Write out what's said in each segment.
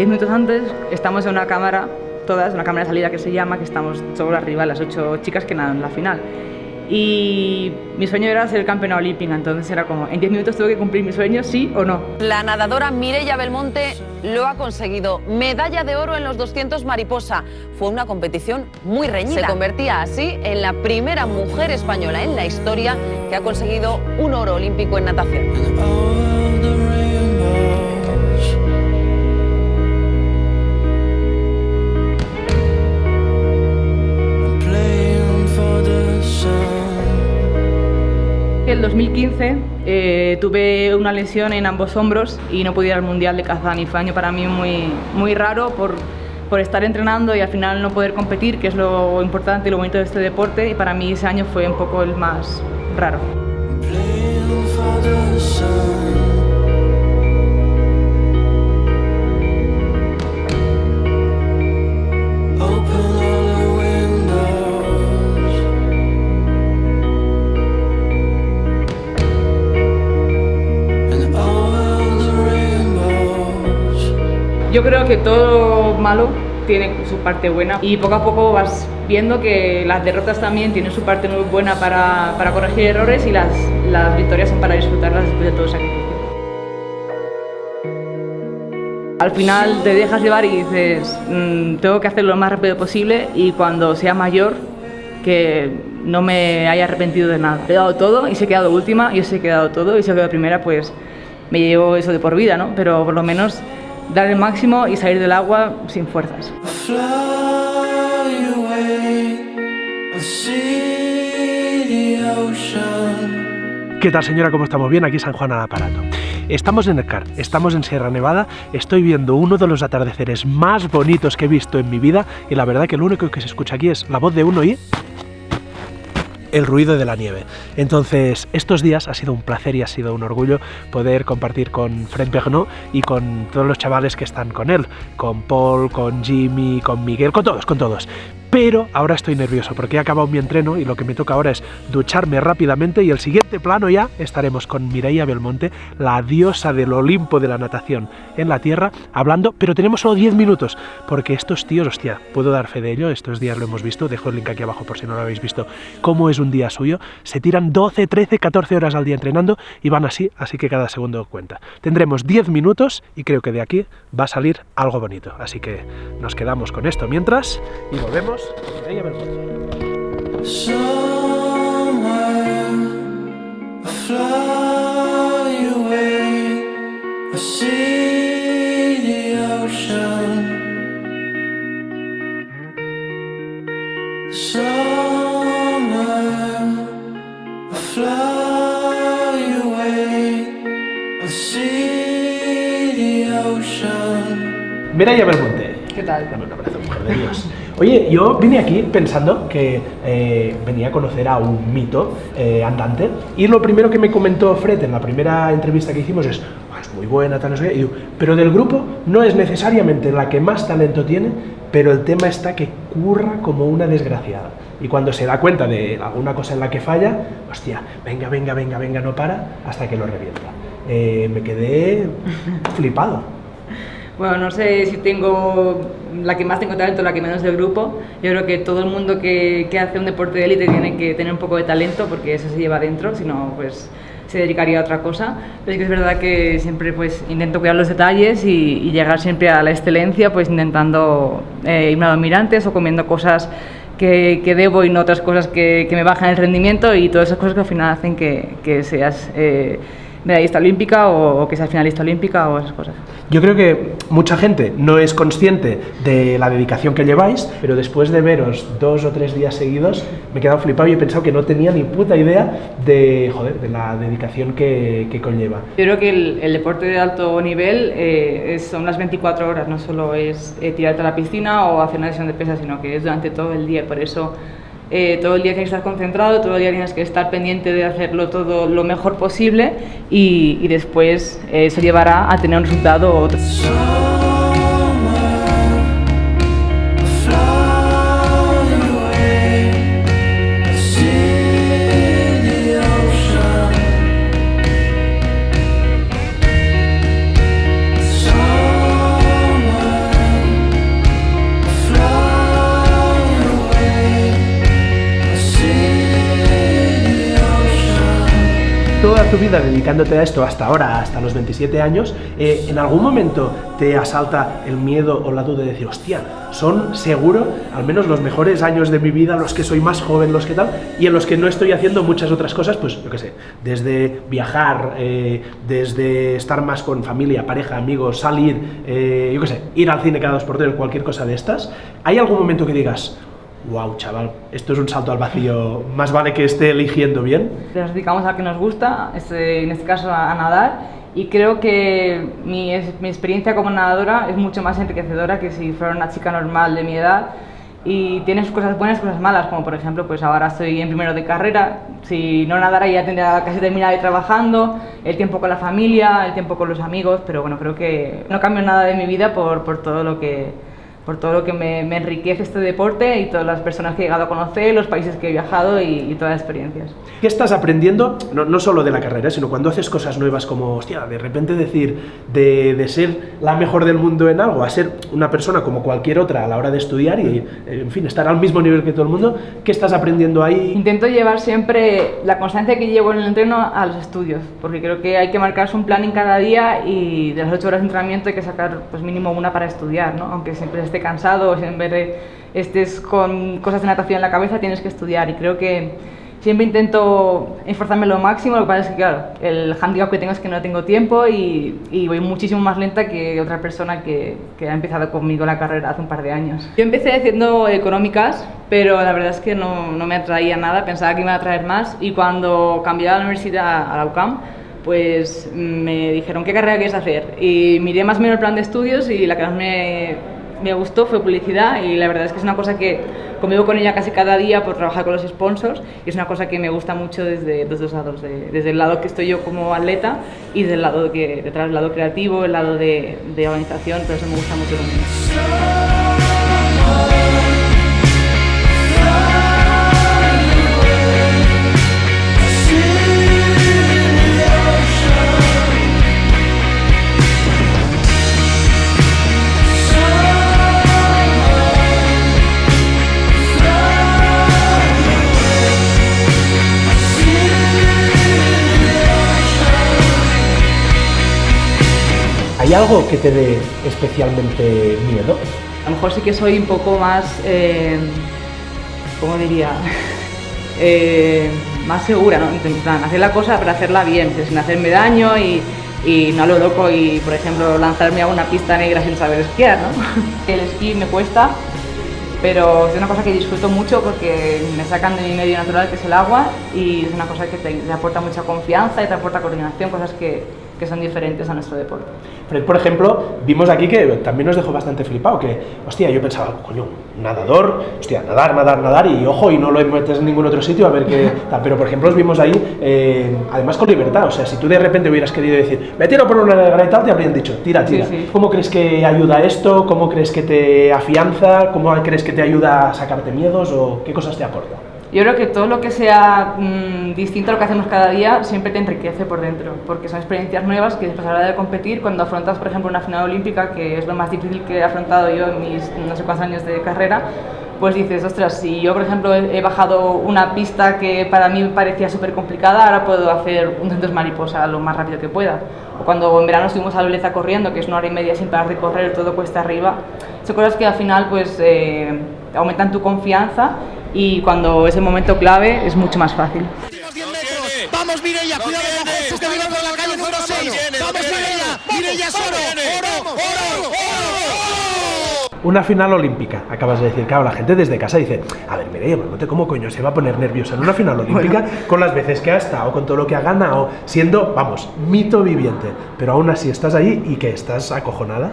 Diez minutos antes estamos en una cámara, todas, una cámara de salida que se llama, que estamos solo arriba, las ocho chicas que nadan en la final. Y mi sueño era ser campeona olímpica, entonces era como, en 10 minutos tengo que cumplir mi sueño, sí o no. La nadadora Mireia Belmonte lo ha conseguido. Medalla de oro en los 200 mariposa. Fue una competición muy reñida. Se convertía así en la primera mujer española en la historia que ha conseguido un oro olímpico en natación. El 2015 eh, tuve una lesión en ambos hombros y no pude ir al Mundial de Kazán y fue año para mí muy, muy raro por, por estar entrenando y al final no poder competir, que es lo importante y lo bonito de este deporte y para mí ese año fue un poco el más raro. Yo creo que todo malo tiene su parte buena y poco a poco vas viendo que las derrotas también tienen su parte muy buena para, para corregir errores y las, las victorias son para disfrutarlas después de todo sacrificio. Al final te dejas llevar y dices, mmm, tengo que hacerlo lo más rápido posible y cuando sea mayor que no me haya arrepentido de nada. He dado todo y se he quedado última, y se he quedado todo y se he quedado primera, pues me llevo eso de por vida, ¿no? Pero por lo menos dar el máximo y salir del agua sin fuerzas. ¿Qué tal señora? ¿Cómo estamos? Bien, aquí San Juan al aparato. Estamos en el CAR, estamos en Sierra Nevada, estoy viendo uno de los atardeceres más bonitos que he visto en mi vida y la verdad que lo único que se escucha aquí es la voz de uno y el ruido de la nieve. Entonces, estos días ha sido un placer y ha sido un orgullo poder compartir con Fred Pernot y con todos los chavales que están con él, con Paul, con Jimmy, con Miguel, con todos, con todos. Pero ahora estoy nervioso porque he acabado mi entreno y lo que me toca ahora es ducharme rápidamente y el siguiente plano ya estaremos con Mireia Belmonte, la diosa del Olimpo de la natación en la tierra, hablando, pero tenemos solo 10 minutos porque estos tíos, hostia, puedo dar fe de ello, estos días lo hemos visto, dejo el link aquí abajo por si no lo habéis visto, cómo es un día suyo, se tiran 12, 13, 14 horas al día entrenando y van así, así que cada segundo cuenta. Tendremos 10 minutos y creo que de aquí va a salir algo bonito, así que nos quedamos con esto mientras y volvemos Mireia Belmonte. Mireia Belmonte. ¿Qué tal? Dame un abrazo, mujer de Dios. Oye, yo vine aquí pensando que eh, venía a conocer a un mito eh, andante y lo primero que me comentó Fred en la primera entrevista que hicimos es "Ah, es muy buena, tal, no sé qué", y digo, pero del grupo no es necesariamente la que más talento tiene, pero el tema está que curra como una desgraciada. Y cuando se da cuenta de alguna cosa en la que falla, hostia, venga, venga, venga, venga, no para, hasta que lo revienta. Eh, me quedé flipado. Bueno, no sé si tengo la que más tengo talento, la que menos del grupo. Yo creo que todo el mundo que, que hace un deporte de élite tiene que tener un poco de talento porque eso se lleva dentro, si no, pues se dedicaría a otra cosa. Pero es que es verdad que siempre pues intento cuidar los detalles y, llegar siempre a la excelencia, pues intentando eh, irme a dominantes o comiendo cosas que, que, debo y no otras cosas que, que, me bajan el rendimiento y todas esas cosas que al final hacen que, que seas eh, medallista olímpica o, o, que seas finalista olímpica o esas cosas. Yo creo que mucha gente no es consciente de la dedicación que lleváis, pero después de veros dos o tres días seguidos me he quedado flipado y he pensado que no tenía ni puta idea de, joder, de la dedicación que, que conlleva. Yo creo que el, el deporte de alto nivel eh, es, son las 24 horas, no solo es eh, tirarte a la piscina o hacer una sesión de pesas, sino que es durante todo el día, por eso eh, todo el día tienes que estar concentrado, todo el día tienes que estar pendiente de hacerlo todo lo mejor posible y, y después eh, eso llevará a tener un resultado. Tu vida dedicándote a esto hasta ahora, hasta los 27 años, eh, ¿en algún momento te asalta el miedo o la duda de decir, hostia, son seguro al menos los mejores años de mi vida, los que soy más joven, los que tal, y en los que no estoy haciendo muchas otras cosas, pues yo qué sé, desde viajar, eh, desde estar más con familia, pareja, amigos, salir, eh, yo qué sé, ir al cine cada dos por tres, cualquier cosa de estas, ¿hay algún momento que digas, wow, chaval, esto es un salto al vacío, más vale que esté eligiendo bien? Nos dedicamos a lo que nos gusta, en este caso a, nadar, y creo que mi, mi, experiencia como nadadora es mucho más enriquecedora que si fuera una chica normal de mi edad. Y tiene sus cosas buenas y cosas malas, como por ejemplo, pues ahora estoy en primero de carrera, si no nadara ya tendría casi terminado trabajando, el tiempo con la familia, el tiempo con los amigos, pero bueno, creo que no cambio nada de mi vida por, por todo lo que por todo lo que me, enriquece este deporte y todas las personas que he llegado a conocer, los países que he viajado y, todas las experiencias. ¿Qué estás aprendiendo, no, no, solo de la carrera, sino cuando haces cosas nuevas como, hostia, de repente decir, de, de, ser la mejor del mundo en algo, a ser una persona como cualquier otra a la hora de estudiar y, en fin, estar al mismo nivel que todo el mundo, ¿qué estás aprendiendo ahí? Intento llevar siempre la constancia que llevo en el entreno a los estudios, porque creo que hay que marcarse un plan en cada día y de las ocho horas de entrenamiento hay que sacar pues mínimo una para estudiar, ¿no? aunque siempre esté cansado en vez estés con cosas de natación en la cabeza, tienes que estudiar. Y creo que siempre intento esforzarme lo máximo, lo que pasa es que, claro, el handicap que tengo es que no tengo tiempo y, voy muchísimo más lenta que otra persona que, que, ha empezado conmigo la carrera hace un par de años. Yo empecé haciendo económicas, pero la verdad es que no, no me atraía nada, pensaba que me iba a atraer más y cuando cambié a la universidad, a la UCAM, pues me dijeron, ¿qué carrera quieres hacer? Y miré más o menos el plan de estudios y la que más me me gustó fue publicidad y la verdad es que es una cosa que convivo con ella casi cada día por trabajar con los sponsors y es una cosa que me gusta mucho desde dos lados, desde el lado que estoy yo como atleta y desde el lado que, detrás del lado creativo, el lado de, de organización, pero eso me gusta mucho también. ¿Hay algo que te dé especialmente miedo? A lo mejor sí que soy un poco más, eh, ¿cómo diría? Eh, más segura, ¿no? Intentar hacer la cosa para hacerla bien, sin hacerme daño y, no lo loco y, por ejemplo, lanzarme a una pista negra sin saber esquiar, ¿no? El esquí me cuesta, pero es una cosa que disfruto mucho porque me sacan de mi medio natural que es el agua y es una cosa que te aporta mucha confianza y te aporta coordinación, cosas que, que son diferentes a nuestro deporte. Fred, por ejemplo, vimos aquí que también nos dejó bastante flipado, que, hostia, yo pensaba, coño, nadador, hostia, nadar, nadar, nadar, y ojo, y no lo metes en ningún otro sitio a ver qué Pero, por ejemplo, os vimos ahí, eh, además con libertad, o sea, si tú de repente hubieras querido decir, me tiro por una negra y tal, te habrían dicho, tira, tira. ¿Cómo crees que ayuda esto? ¿Cómo crees que te afianza? ¿Cómo crees que te ayuda a sacarte miedos? ¿O qué cosas te aporta? Yo creo que todo lo que sea mm, distinto a lo que hacemos cada día siempre te enriquece por dentro, porque son experiencias nuevas que después a la hora de competir, cuando afrontas, por ejemplo, una final olímpica, que es lo más difícil que he afrontado yo en mis no sé cuántos años de carrera, pues dices, ostras, si yo, por ejemplo, he bajado una pista que para mí parecía súper complicada, ahora puedo hacer un centro mariposa lo más rápido que pueda. O cuando en verano estuvimos a Loleza corriendo, que es una hora y media sin parar de correr, todo cuesta arriba, son cosas que al final pues eh, aumentan tu confianza y cuando es el momento clave es mucho más fácil. Vamos Mireia, cuidado que viene por la calle número 6. Vamos Mireia, Mireia oro, oro, oro, oro. Una final olímpica, acabas de decir, claro, la gente desde casa dice, a ver, Mireia, no te cómo coño se va a poner nerviosa en una final olímpica con las veces que ha estado, con todo lo que ha ganado, siendo, vamos, mito viviente, pero aún así estás ahí y que estás acojonada.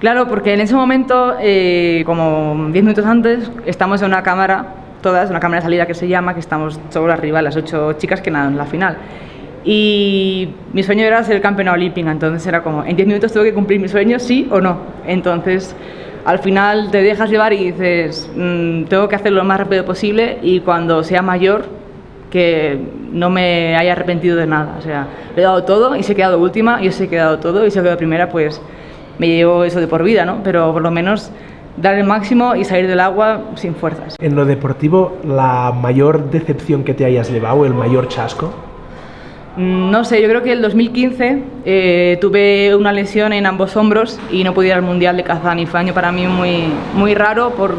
Claro, porque en ese momento, eh, como 10 minutos antes, estamos en una cámara todas, una cámara de salida que se llama, que estamos solo arriba, las ocho chicas que nadan en la final. Y mi sueño era ser campeona olímpica, entonces era como, en 10 minutos tengo que cumplir mi sueño, sí o no. Entonces, al final te dejas llevar y dices, mm, tengo que hacerlo lo más rápido posible y cuando sea mayor, que no me haya arrepentido de nada. O sea, le he dado todo y se he quedado última, y se he quedado todo y se he quedado primera, pues me llevo eso de por vida, ¿no? Pero por lo menos dar el máximo y salir del agua sin fuerzas. En lo deportivo, ¿la mayor decepción que te hayas llevado, el mayor chasco? Mm, no sé, yo creo que el 2015 eh, tuve una lesión en ambos hombros y no pude ir al Mundial de Kazán y fue año para mí muy, muy raro por,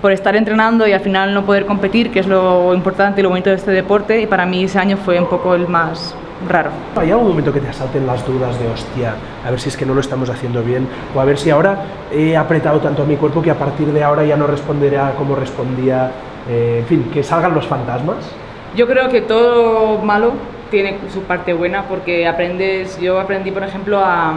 por estar entrenando y al final no poder competir, que es lo importante y lo bonito de este deporte y para mí ese año fue un poco el más raro. ¿Hay algún momento que te asalten las dudas de hostia, a ver si es que no lo estamos haciendo bien o a ver si ahora he apretado tanto a mi cuerpo que a partir de ahora ya no responderá como respondía, eh, en fin, que salgan los fantasmas? Yo creo que todo malo tiene su parte buena porque aprendes, yo aprendí por ejemplo a,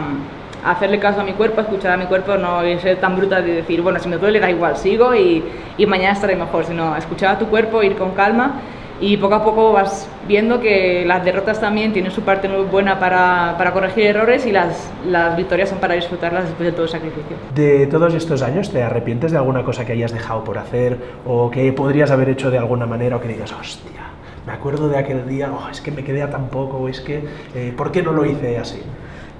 hacerle caso a mi cuerpo, a escuchar a mi cuerpo, no ser tan bruta de decir, bueno, si me duele da igual, sigo y, y mañana estaré mejor, sino escuchar a tu cuerpo, ir con calma y poco a poco vas viendo que las derrotas también tienen su parte muy buena para, para corregir errores y las, las, victorias son para disfrutarlas después de todo el sacrificio. De todos estos años, ¿te arrepientes de alguna cosa que hayas dejado por hacer o que podrías haber hecho de alguna manera o que digas, hostia, me acuerdo de aquel día, oh, es que me quedé a tan poco, es que, eh, ¿por qué no lo hice así?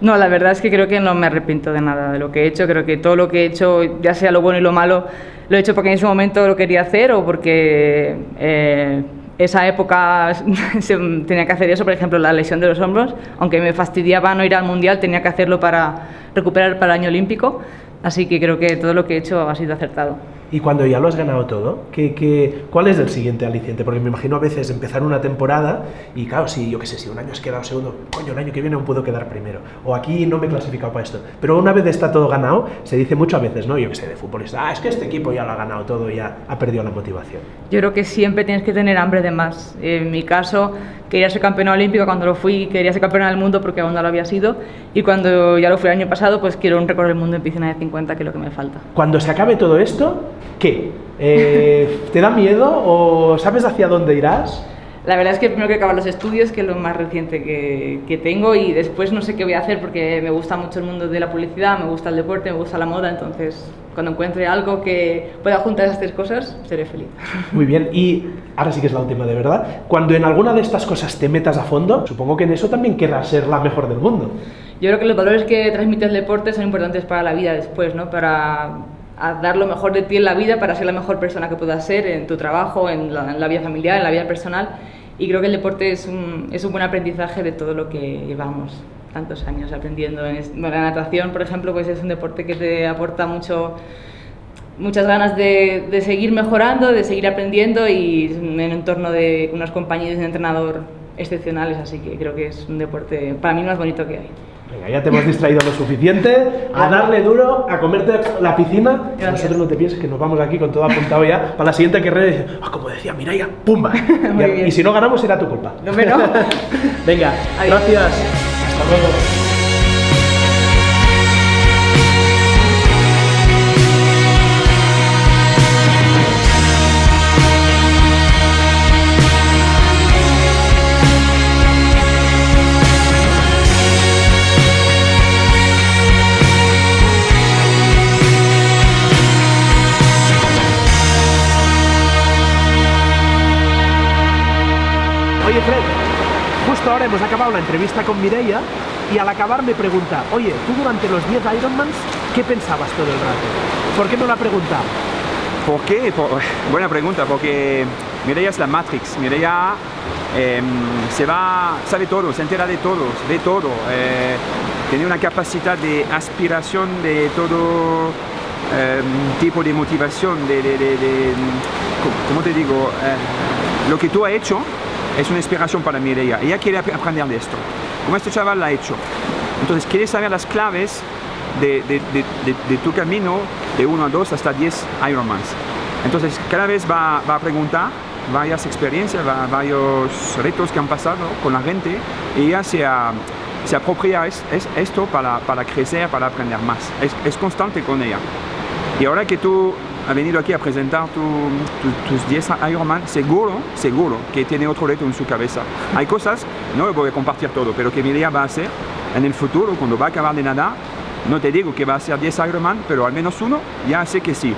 No, la verdad es que creo que no me arrepiento de nada de lo que he hecho. Creo que todo lo que he hecho, ya sea lo bueno y lo malo, lo he hecho porque en ese momento lo quería hacer o porque eh, esa época tenía que hacer eso, por ejemplo, la lesión de los hombros. Aunque me fastidiaba no ir al mundial, tenía que hacerlo para recuperar para el año olímpico. Así que creo que todo lo que he hecho ha sido acertado. Y cuando ya lo has ganado todo, ¿qué, qué, cuál es el siguiente aliciente? Porque me imagino a veces empezar una temporada y claro, si yo qué sé, si un año has quedado segundo, coño, el año que viene aún puedo quedar primero. O aquí no me he clasificado para esto. Pero una vez está todo ganado, se dice mucho a veces, ¿no? Yo qué sé, de futbolista, ah, es que este equipo ya lo ha ganado todo y ya ha perdido la motivación. Yo creo que siempre tienes que tener hambre de más. En mi caso, quería ser campeona olímpica cuando lo fui, quería ser campeona del mundo porque aún no lo había sido. Y cuando ya lo fui el año pasado, pues quiero un recorrer el mundo en piscina de 50, que es lo que me falta. Cuando se acabe todo esto, ¿qué? Eh, ¿Te da miedo o sabes hacia dónde irás? La verdad es que primero que acabar los estudios, que es lo más reciente que, que, tengo, y después no sé qué voy a hacer porque me gusta mucho el mundo de la publicidad, me gusta el deporte, me gusta la moda, entonces cuando encuentre algo que pueda juntar esas tres cosas, seré feliz. Muy bien, y ahora sí que es la última de verdad. Cuando en alguna de estas cosas te metas a fondo, supongo que en eso también querrás ser la mejor del mundo. Yo creo que los valores que transmite el deporte son importantes para la vida después, ¿no? Para a dar lo mejor de ti en la vida para ser la mejor persona que puedas ser en tu trabajo, en la, en la vida familiar, en la vida personal. Y creo que el deporte es un, es un buen aprendizaje de todo lo que llevamos tantos años aprendiendo. En la natación, por ejemplo, pues es un deporte que te aporta mucho, muchas ganas de, de seguir mejorando, de seguir aprendiendo y en un entorno de unos compañeros de entrenador excepcionales, así que creo que es un deporte para mí más bonito que hay. Venga, ya te hemos distraído lo suficiente, a darle duro, a comerte la piscina. Gracias. Nosotros no te pienses que nos vamos aquí con todo apuntado ya para la siguiente carrera. Ah, como decía Mireia, ¡pumba! y, y, si no ganamos será tu culpa. No, pero... Venga, Adiós. gracias. Hasta luego. Ahora hemos acabado la entrevista con Mireia y al acabar me pregunta, oye, tú durante los 10 Ironmans, ¿qué pensabas todo el rato? ¿Por qué me lo ha preguntado? ¿Por qué? Por, buena pregunta, porque Mireia es la Matrix, Mireia eh, se va, sabe todo, se entera de todo, ve todo, eh, tiene una capacidad de aspiración de todo eh, tipo de motivación, de, de, de, de ¿cómo te digo? Eh, lo que tú has hecho es una inspiración para Mireia. Ella quiere aprender de esto. Como este chaval lo ha hecho. Entonces quiere saber las claves de, de, de, de tu camino de 1 a 2 hasta 10 Ironmans. Entonces cada vez va, va a preguntar varias experiencias, va, varios retos que han pasado con la gente y ella se, ha, se apropia es, es esto para, para, crecer, para aprender más. Es, es constante con ella. Y ahora que tú ha venido aquí a presentar tu, tu, tus 10 Ironman, seguro, seguro que tiene otro reto en su cabeza. Hay cosas, no voy a compartir todo, pero que Mireia va a hacer en el futuro, cuando va a acabar de nadar, no te digo que va a ser 10 Ironman, pero al menos uno, ya sé que sí.